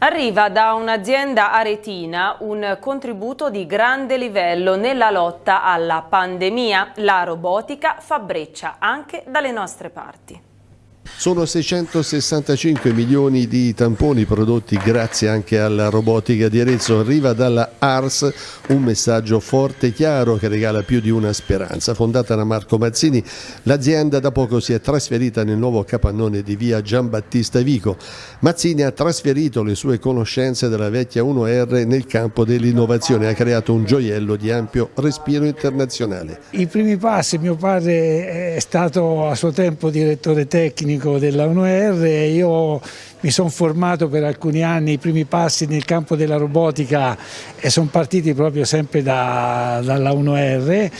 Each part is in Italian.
Arriva da un'azienda aretina un contributo di grande livello nella lotta alla pandemia. La robotica fa breccia anche dalle nostre parti. Sono 665 milioni di tamponi prodotti grazie anche alla robotica di Arezzo. Arriva dalla Ars un messaggio forte e chiaro che regala più di una speranza. Fondata da Marco Mazzini, l'azienda da poco si è trasferita nel nuovo capannone di via Giambattista Vico. Mazzini ha trasferito le sue conoscenze della vecchia 1R nel campo dell'innovazione ha creato un gioiello di ampio respiro internazionale. I primi passi, mio padre è stato a suo tempo direttore tecnico tecnico della UNR e io mi sono formato per alcuni anni, i primi passi nel campo della robotica e sono partiti proprio sempre da, dalla UNR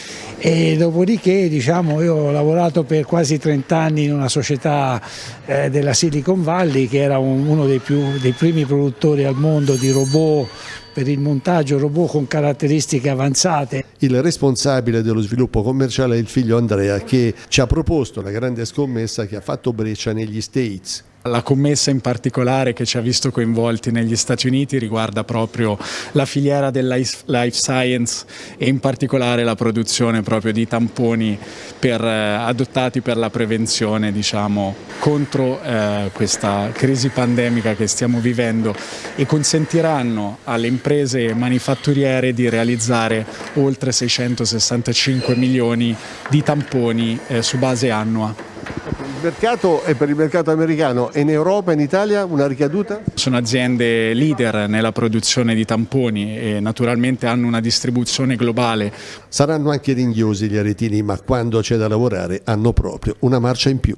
e dopodiché diciamo, io ho lavorato per quasi 30 anni in una società eh, della Silicon Valley che era un, uno dei, più, dei primi produttori al mondo di robot per il montaggio robot con caratteristiche avanzate. Il responsabile dello sviluppo commerciale è il figlio Andrea che ci ha proposto la grande scommessa che ha fatto breccia negli States. La commessa in particolare che ci ha visto coinvolti negli Stati Uniti riguarda proprio la filiera del life science e in particolare la produzione proprio di tamponi per, eh, adottati per la prevenzione diciamo, contro eh, questa crisi pandemica che stiamo vivendo e consentiranno alle imprese manifatturiere di realizzare oltre 665 milioni di tamponi eh, su base annua mercato e per il mercato americano e in Europa e in Italia una ricaduta? Sono aziende leader nella produzione di tamponi e naturalmente hanno una distribuzione globale. Saranno anche ringhiosi gli aretini ma quando c'è da lavorare hanno proprio una marcia in più.